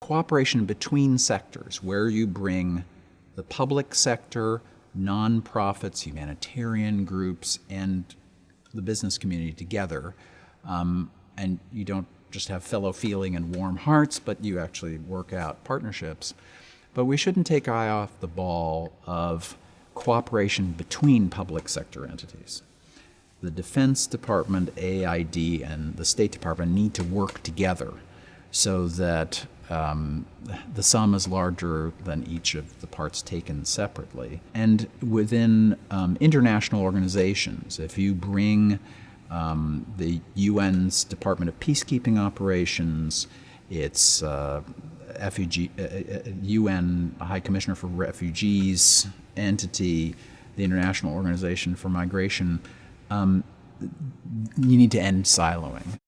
cooperation between sectors, where you bring the public sector, nonprofits, humanitarian groups, and the business community together. Um, and you don't just have fellow feeling and warm hearts, but you actually work out partnerships. But we shouldn't take eye off the ball of cooperation between public sector entities. The Defense Department, AID, and the State Department need to work together so that um, the sum is larger than each of the parts taken separately. And within um, international organizations, if you bring um, the UN's Department of Peacekeeping Operations, its uh, refugee, uh, UN uh, High Commissioner for Refugees entity, the International Organization for Migration, um, you need to end siloing.